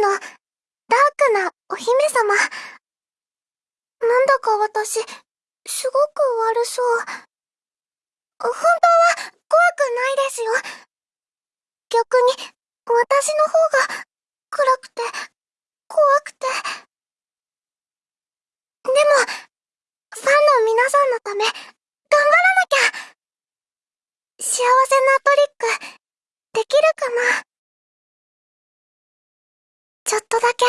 の、ダークなお姫様。なんだか私、すごく悪そう。本当は怖くないですよ。逆に、私の方が暗くて、怖くて。でも、ファンの皆さんのため、頑張らなきゃ幸せなトリック、できるかな？とだけ、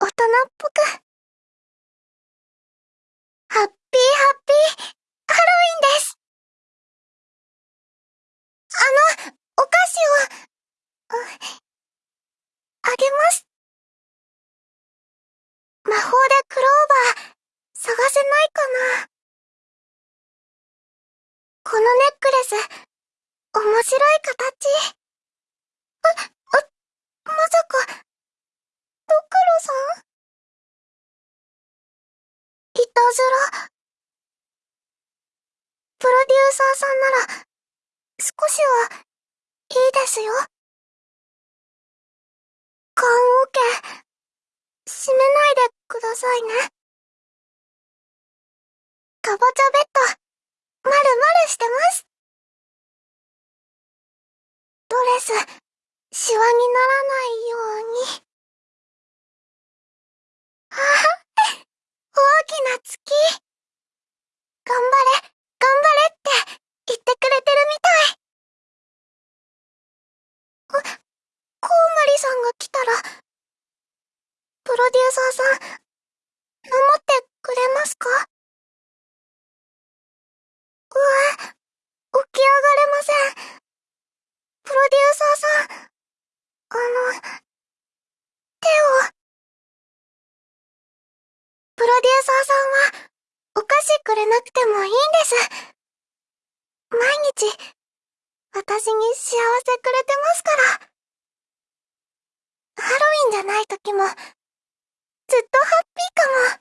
大人っぽく。ハッピーハッピー、ハロウィンです。あの、お菓子を、あげます。魔法でクローバー、探せないかなこのネックレス、面白い形。あ、ずら。プロデューサーさんなら、少しは、いいですよ。缶オケ、閉めないでくださいね。かぼちゃベッド、まるまるしてます。ドレス、シワにならないように。ああ、大きな月。頑張れ、頑張れって言ってくれてるみたい。あコウモリさんが来たら、プロデューサーさん、守ってくれますか？うわ、起き上がれません。プロデューサーさん、あの、手を。プロデューサーさんは、お菓子くれなくてもいいんです。毎日、私に幸せくれてますから。ハロウィンじゃない時も、ずっとハッピーかも。